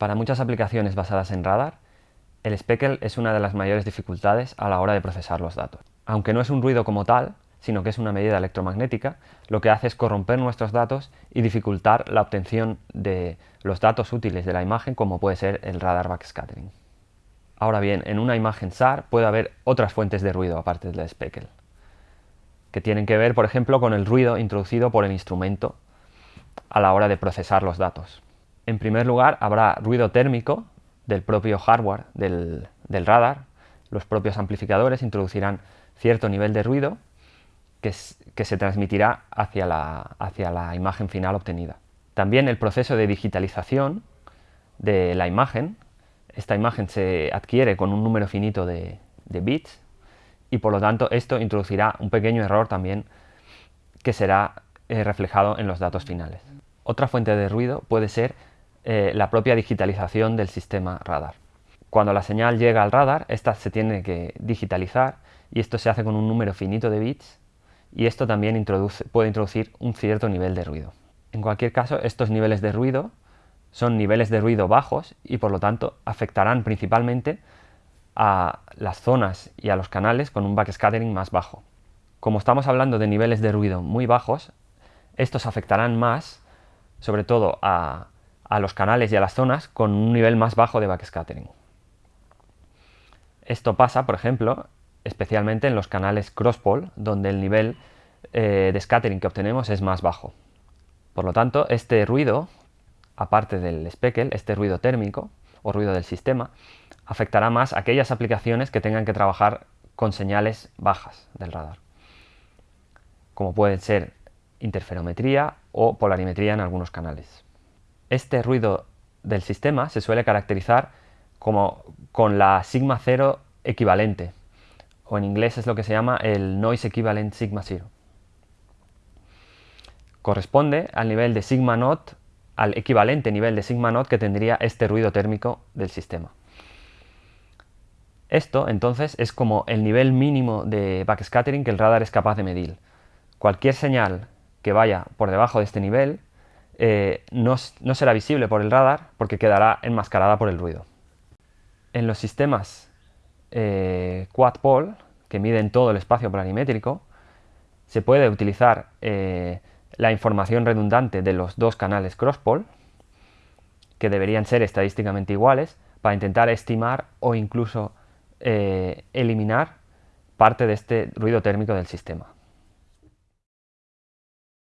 Para muchas aplicaciones basadas en radar, el speckle es una de las mayores dificultades a la hora de procesar los datos. Aunque no es un ruido como tal, sino que es una medida electromagnética, lo que hace es corromper nuestros datos y dificultar la obtención de los datos útiles de la imagen como puede ser el radar backscattering. Ahora bien, en una imagen SAR puede haber otras fuentes de ruido aparte del speckle, que tienen que ver, por ejemplo, con el ruido introducido por el instrumento a la hora de procesar los datos. En primer lugar, habrá ruido térmico del propio hardware del, radar. Los propios amplificadores introducirán cierto nivel de ruido que, se transmitirá hacia la, hacia la imagen final obtenida. También el proceso de digitalización de la imagen. Esta imagen se adquiere con un número finito de, bits y por lo tanto esto introducirá un pequeño error también que será eh, reflejado en los datos finales. Otra fuente de ruido puede ser eh, la propia digitalización del sistema radar. Cuando la señal llega al radar, esta se tiene que digitalizar y esto se hace con un número finito de bits y esto también puede introducir un cierto nivel de ruido. En cualquier caso, estos niveles de ruido son niveles de ruido bajos y por lo tanto afectarán principalmente a las zonas y a los canales con un backscattering más bajo. Como estamos hablando de niveles de ruido muy bajos, estos afectarán más, sobre todo a a los canales y a las zonas con un nivel más bajo de backscattering. Esto pasa, por ejemplo, especialmente en los canales crosspole, donde el nivel eh, de scattering que obtenemos es más bajo. Por lo tanto, este ruido, aparte del speckle, este ruido térmico o ruido del sistema, afectará más a aquellas aplicaciones que tengan que trabajar con señales bajas del radar, como pueden ser interferometría o polarimetría en algunos canales. Este ruido del sistema se suele caracterizar como con la sigma cero equivalente, o en inglés es lo que se llama el noise equivalent sigma zero. Corresponde al nivel de sigma naught, al equivalente nivel de sigma naught que tendría este ruido térmico del sistema. Esto, entonces, es como el nivel mínimo de backscattering que el radar es capaz de medir. Cualquier señal que vaya por debajo de este nivel eh, no, será visible por el radar porque quedará enmascarada por el ruido. En los sistemas eh, quad-pole, que miden todo el espacio polarimétrico, se puede utilizar eh, la información redundante de los dos canales cross-pole, que deberían ser estadísticamente iguales, para intentar estimar o incluso eliminar parte de este ruido térmico del sistema.